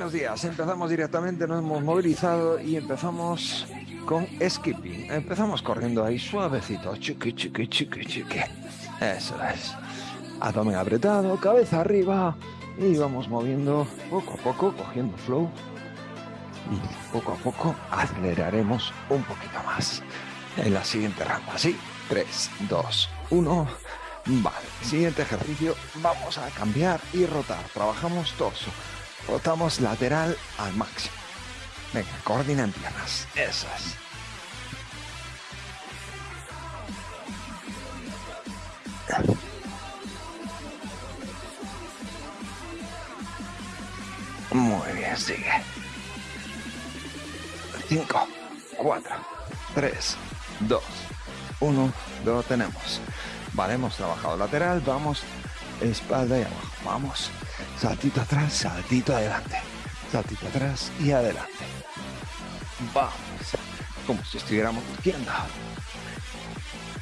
Buenos días, empezamos directamente, nos hemos movilizado y empezamos con skipping. Empezamos corriendo ahí suavecito, chiqui, chiqui, chiqui, chiqui. Eso es. Abdomen apretado, cabeza arriba y vamos moviendo poco a poco, cogiendo flow. Y poco a poco aceleraremos un poquito más en la siguiente rampa. Así, 3, 2, 1. Vale, siguiente ejercicio, vamos a cambiar y rotar. Trabajamos torso, rotamos lateral al máximo. Venga, coordina en piernas, eso es. Muy bien, sigue. 5, 4, 3, 2, 1, lo tenemos. Vale, hemos trabajado lateral, vamos espalda y abajo. Vamos, saltito atrás, saltito adelante. Saltito atrás y adelante. Vamos, como si estuviéramos luciendo.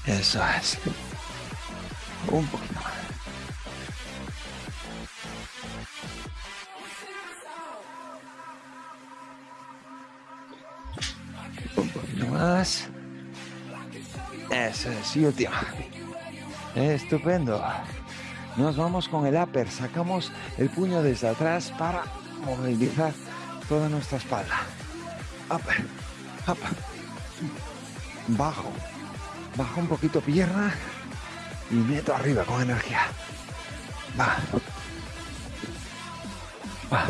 Eso es. Un poquito más. Un poquito más. Eso es, y última. Estupendo. Nos vamos con el upper. Sacamos el puño desde atrás para movilizar toda nuestra espalda. Upper, upper. Bajo. Bajo un poquito pierna y meto arriba con energía. Va. Va.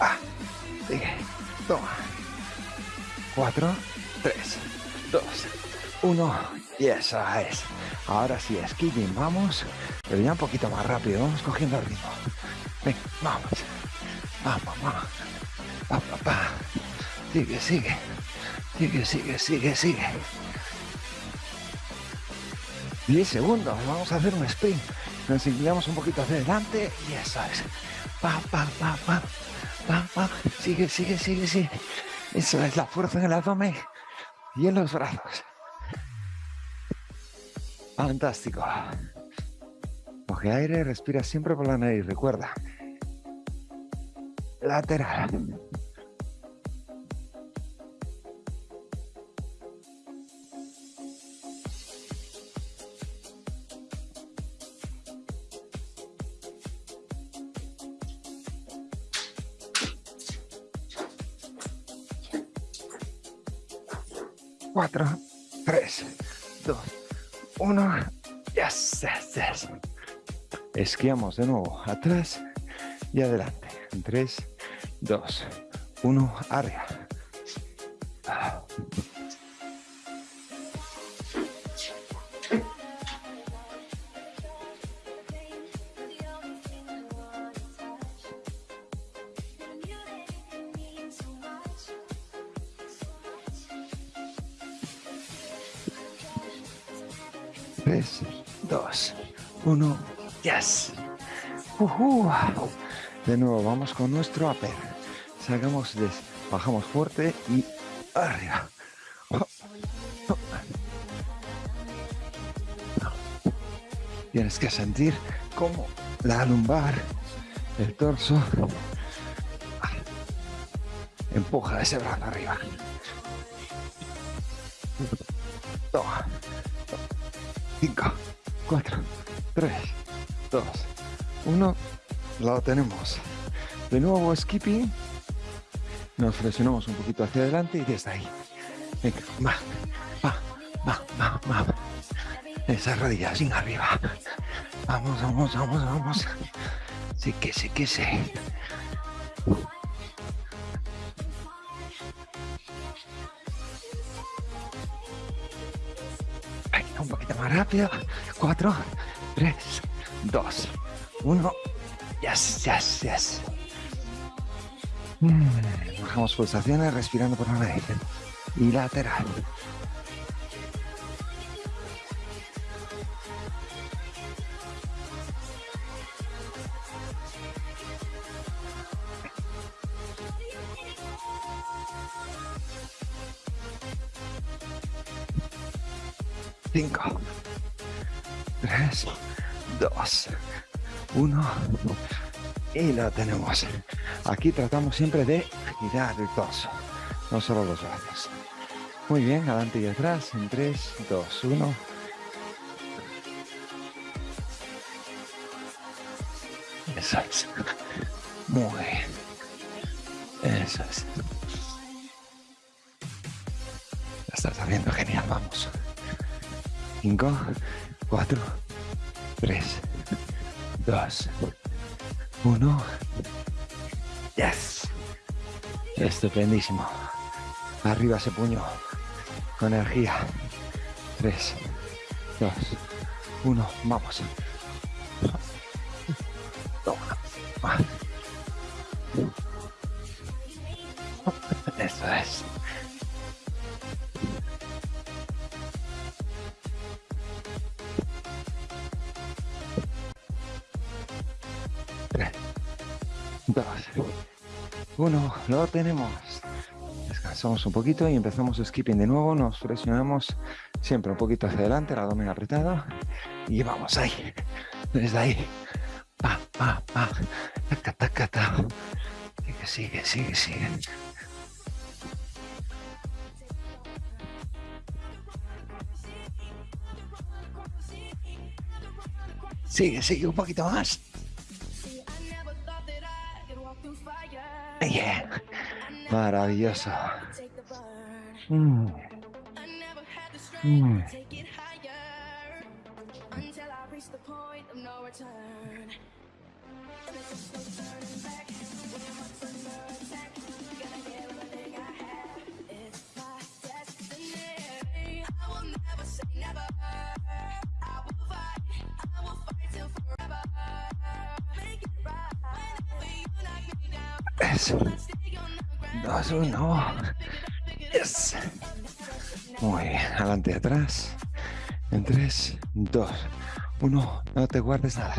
Va. Sigue. Toma. Cuatro, tres, dos, uno. Y esa es. Ahora sí, skipping, vamos. Pero ya un poquito más rápido. Vamos cogiendo el ritmo. Venga, vamos. Vamos, vamos. Pa, pa, pa. Sigue, sigue. Sigue, sigue, sigue, sigue. 10 segundos. Vamos a hacer un sprint. Nos inclinamos un poquito hacia adelante y eso es. Pa, pa, pa, pa. Pa, pa. Sigue, sigue, sigue, sigue. Eso es la fuerza en el abdomen y en los brazos. Fantástico. Coge aire, respira siempre por la nariz. Recuerda. Lateral. Esquiamos de nuevo atrás y adelante. En tres, dos, uno, arriba. Tres, dos, uno, yes. Ujú. De nuevo, vamos con nuestro upper. Sacamos, des, bajamos fuerte y arriba. Tienes que sentir como la lumbar, el torso, empuja ese brazo arriba. Lo tenemos. De nuevo skipping. Nos flexionamos un poquito hacia adelante y desde ahí. Venga, va, va, va, va, va. Esa rodilla sin arriba. Vamos, vamos, vamos, vamos. Sí que sí que sí. Un poquito más rápido. Cuatro, tres, dos, uno. Yes, yes, yes. Mm, Bajamos pulsaciones respirando por la nariz. Y lateral. Cinco, tres, dos, uno, y lo tenemos. Aquí tratamos siempre de girar el torso, no solo los brazos. Muy bien, adelante y atrás, en 3, 2, 1. Eso es. Muy bien. Eso es. Lo estás haciendo genial, vamos. 5, 4, 3, 2, 1. Yes. Estupendísimo. Arriba ese puño. Con energía. 3, 2, 1. Vamos. 3, 2, 1, lo tenemos. Descansamos un poquito y empezamos skipping de nuevo, nos presionamos siempre un poquito hacia adelante, el abdomen apretado y vamos ahí, desde ahí. Pa, pa, pa, taca, taca, taca. Sigue, sigue, sigue, sigue. Sigue, sigue, un poquito más. Maravilloso. Mm. Mm. Eso. Dos, uno. Yes. Muy bien. Adelante atrás. En tres, dos, uno. No te guardes nada.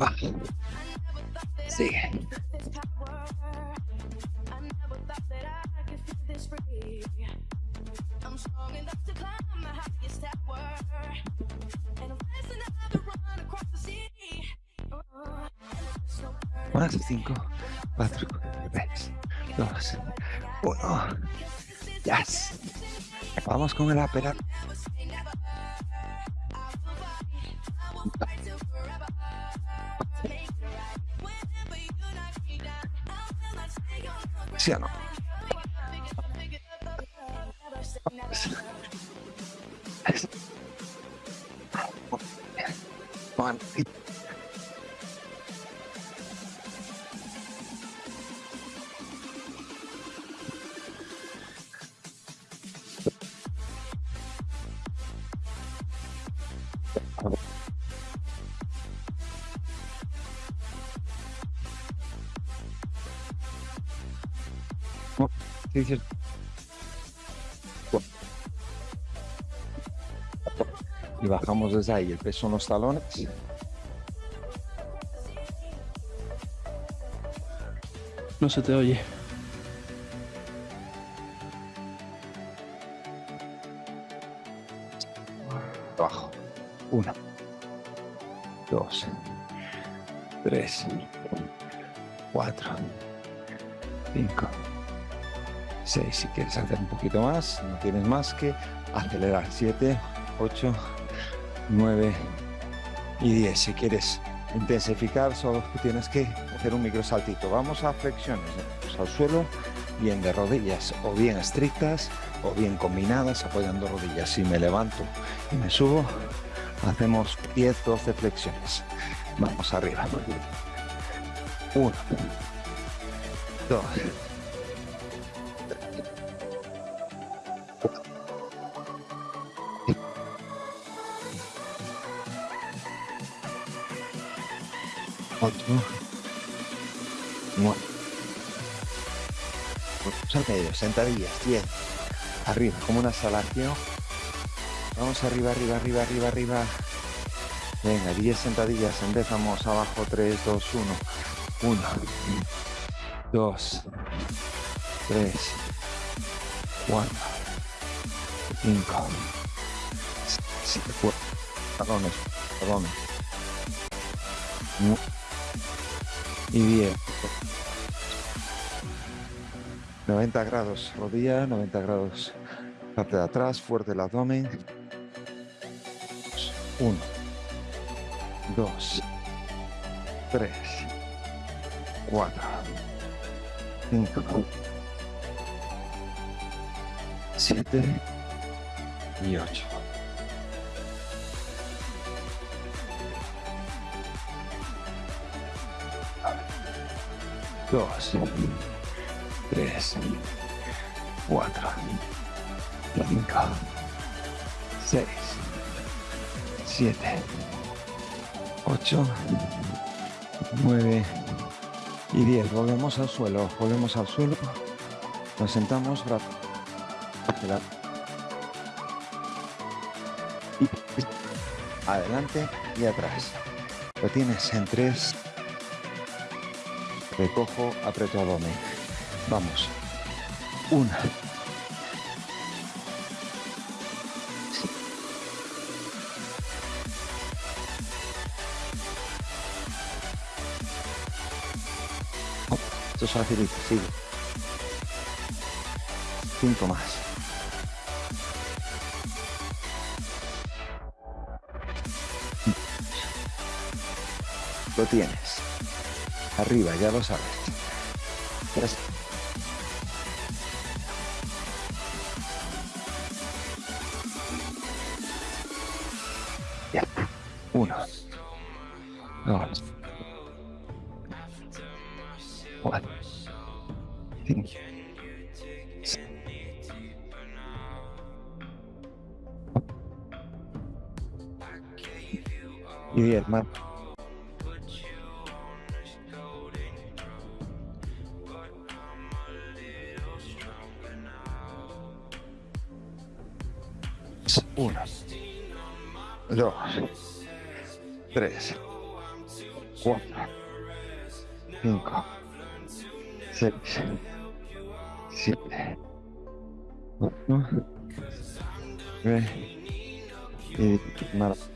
Va. Sigue. Más cinco, cuatro, Yes. Vamos con el aparato. ¿Sí o no? One. Y bajamos desde ahí el peso en los talones. No se te oye. Abajo. Uno. Dos. Tres. Cuatro. Cinco. Seis. Si quieres hacer un poquito más, no tienes más que acelerar. Siete, ocho, 9 y 10. Si quieres intensificar, solo tienes que hacer un microsaltito. Vamos a flexiones pues al suelo, bien de rodillas, o bien estrictas, o bien combinadas, apoyando rodillas. Si me levanto y me subo, hacemos 10, 12 flexiones. Vamos arriba. 1, 2, otro. Bueno. Vamos al medio, sentadillas, 10. Arriba, como una salación. Vamos arriba, arriba, arriba, arriba, arriba. Venga, 10 sentadillas, empezamos abajo, 3, 2, 1. 1, 2, 3, 4, 5, 6, 4, talones, talones. Y bien. 90 grados rodilla, 90 grados parte de atrás, fuerte el abdomen. 1, 2, 3, 4, 5, 7 y 8. Dos, tres, cuatro, cinco, seis, siete, ocho, nueve y diez. Volvemos al suelo, volvemos al suelo. Nos sentamos, y adelante y atrás. Lo tienes en tres. Recojo, aprieto abdomen. Vamos. Una. Esto es. Cinco más. Lo tienes. Arriba, ya lo sabes. Tres. Cuatro, cinco, seis, siete, ocho, nueve y nada. Vamos a...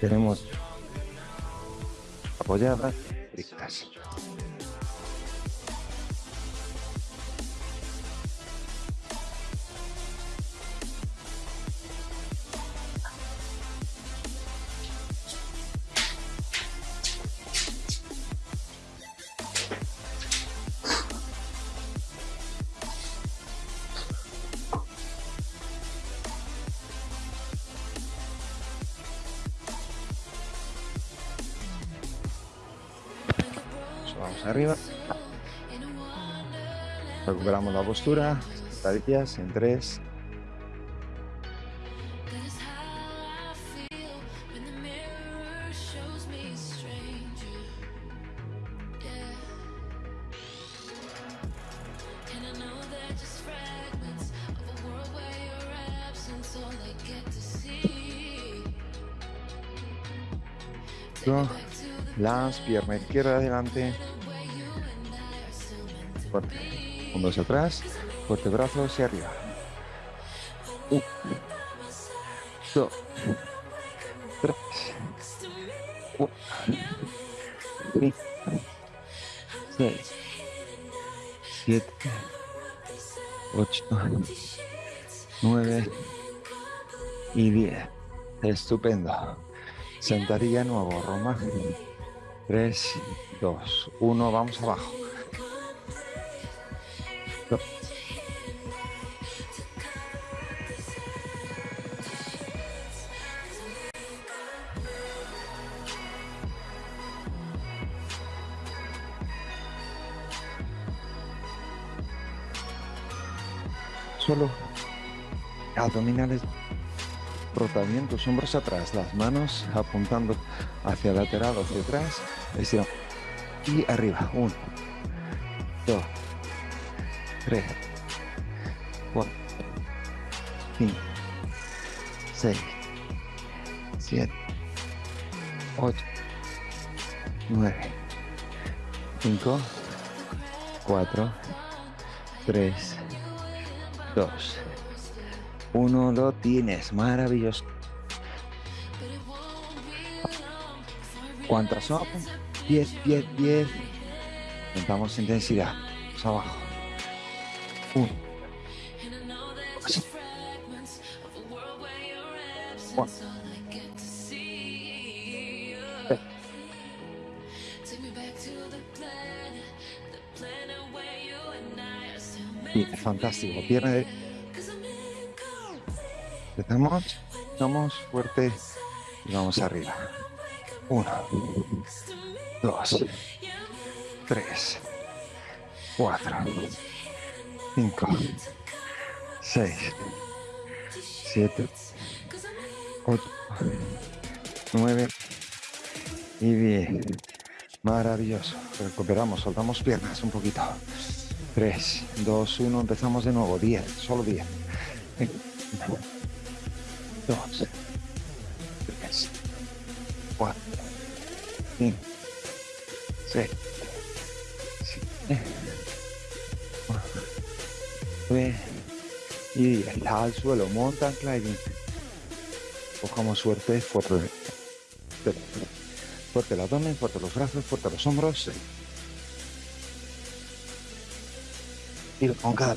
Tenemos apoyadas, Recuperamos la postura, sentadillas en 3, las piernas izquierda adelante. Fuerte. Hombros atrás. Fuerte brazo hacia arriba. Un, dos, tres, cuatro, cinco, seis, siete, ocho, nueve y diez. Estupendo. Sentadilla nuevo, Roma. Tres, dos, uno. Vamos abajo. Solo abdominales rotamientos, hombros atrás, las manos apuntando hacia lateral o hacia atrás. Y arriba, uno, dos, tres, cuatro, cinco, seis, siete, ocho, nueve, cinco, cuatro, tres, dos, uno lo tienes, maravilloso. ¿Cuántas son? 10, 10, 10. Aumentamos intensidad. Vamos abajo. Uno. Bien, fantástico. Pierna de... Empezamos, estamos fuerte y vamos arriba. Uno, dos, tres, cuatro, 5, 6, 7, 8, 9 y 10. Maravilloso. Recuperamos, soltamos piernas un poquito. 3, 2, 1, empezamos de nuevo. 10, solo 10. 2, 3, 4, 5, 6. Y diez. Al suelo, mountain climbing. Cojamos suerte, fuerte. Fuerte el abdomen, fuerte los brazos, fuerte los hombros. Y con cada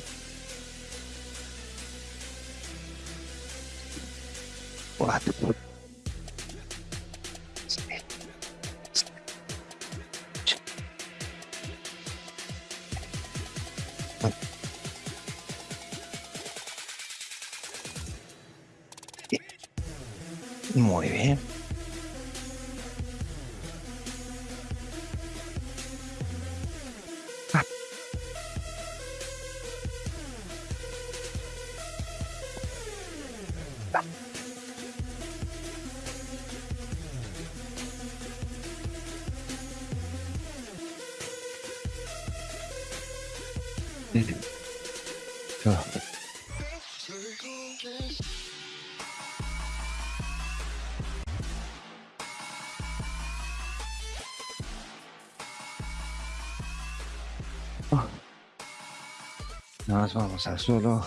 Vamos al suelo.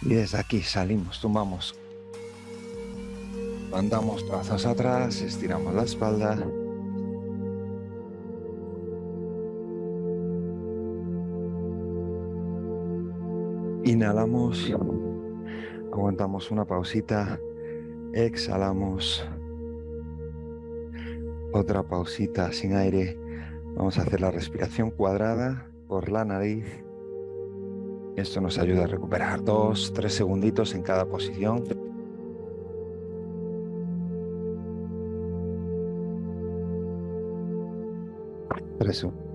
Y desde aquí salimos, tumbamos. Mandamos brazos atrás, estiramos la espalda. Inhalamos, aguantamos una pausita, exhalamos, otra pausita sin aire. Vamos a hacer la respiración cuadrada por la nariz. Esto nos ayuda a recuperar dos, tres segunditos en cada posición. Tres segundos.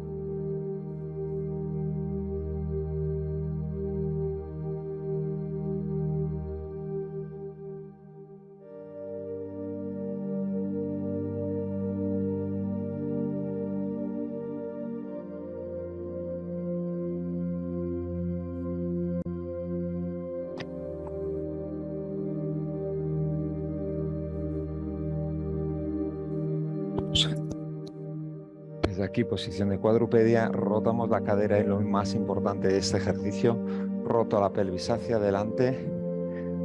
Desde aquí, posición de cuadrupedia, rotamos la cadera y lo más importante de este ejercicio, roto la pelvis hacia adelante,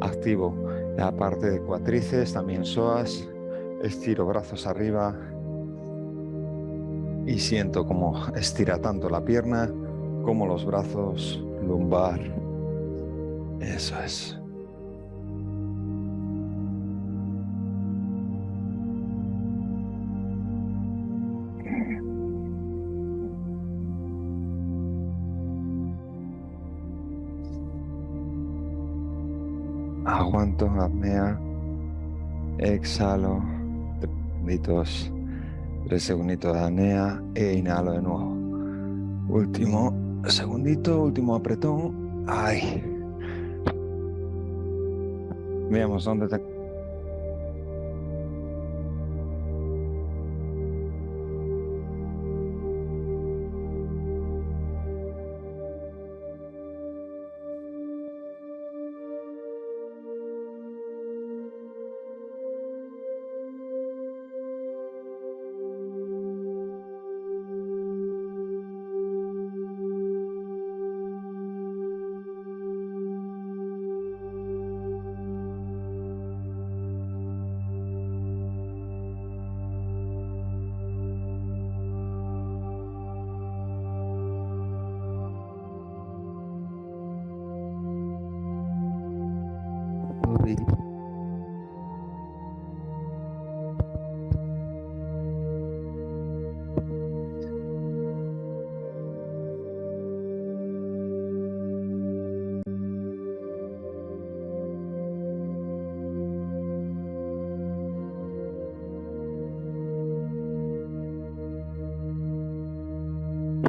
activo la parte de cuatrices, también psoas, estiro brazos arriba y siento como estira tanto la pierna como los brazos lumbar. Eso es. Apnea, exhalo, tres tres segunditos de apnea e inhalo de nuevo. Último segundito, último apretón. Ay. Veamos dónde te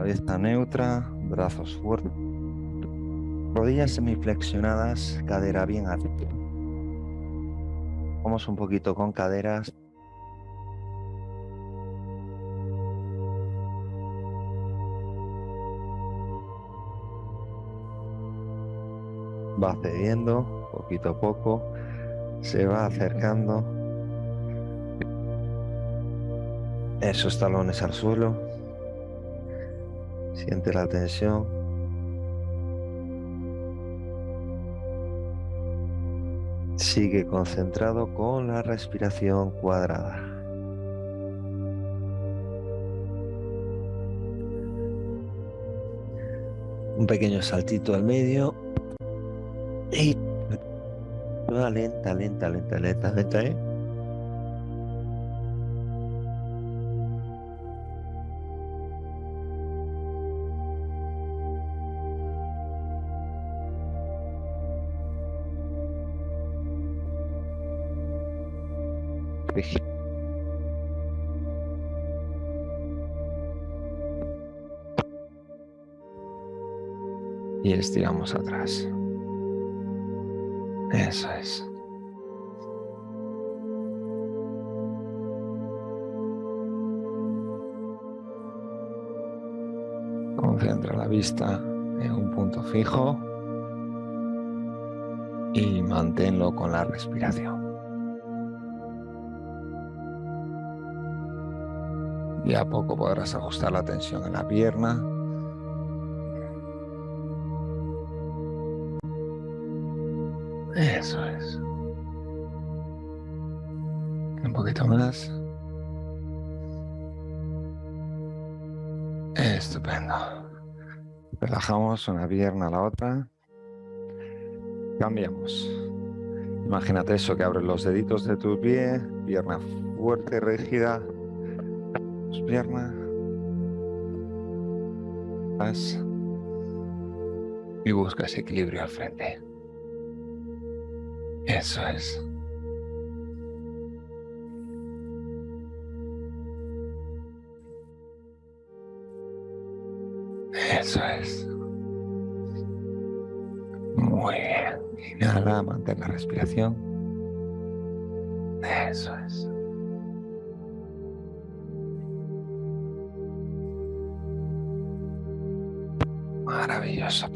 Cabeza neutra, brazos fuertes, rodillas semiflexionadas, cadera bien alta. Vamos un poquito con caderas. Va cediendo poquito a poco, se va acercando. Esos talones al suelo. Siente la tensión. Sigue concentrado con la respiración cuadrada. Un pequeño saltito al medio. Y lenta, lenta, lenta, lenta, lenta, ¿eh? Y estiramos atrás. Eso es. Concentra la vista en un punto fijo y manténlo con la respiración. Y a poco podrás ajustar la tensión en la pierna. Más. Estupendo. Relajamos una pierna a la otra. Cambiamos. Imagínate eso, que abres los deditos de tu pie, pierna fuerte, rígida, piernas. Y busca ese equilibrio al frente. Eso es. Eso es. Muy bien. Inhala, mantén la respiración. Eso es. Maravilloso.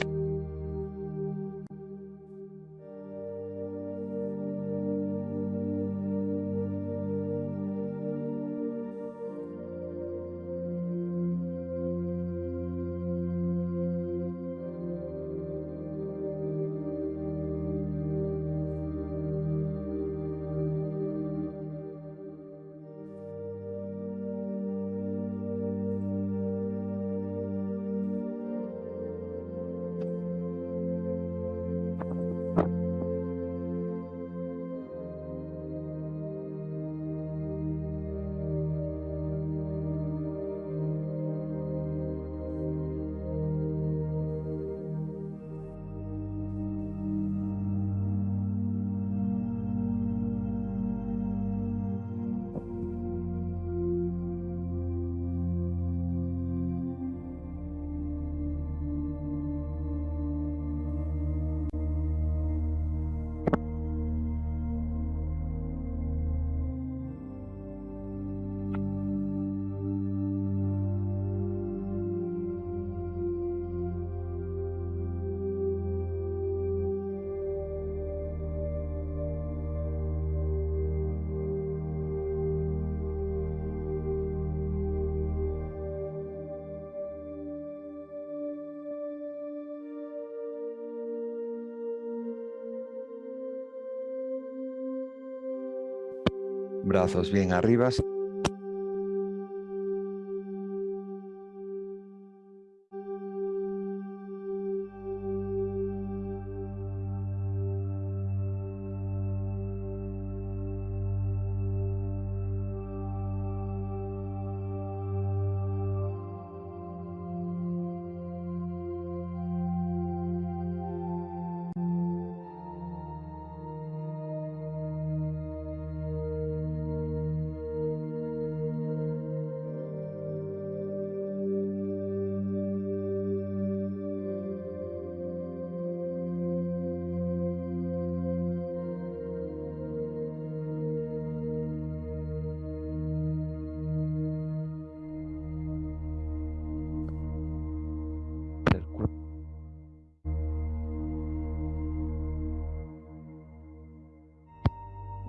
Brazos bien arriba.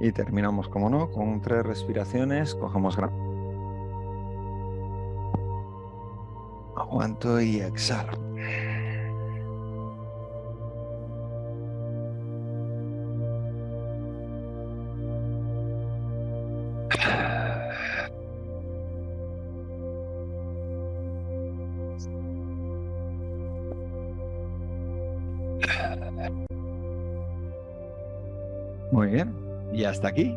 Y terminamos, como no, con tres respiraciones. Cogemos gran... Aguanto y exhalo. Hasta aquí.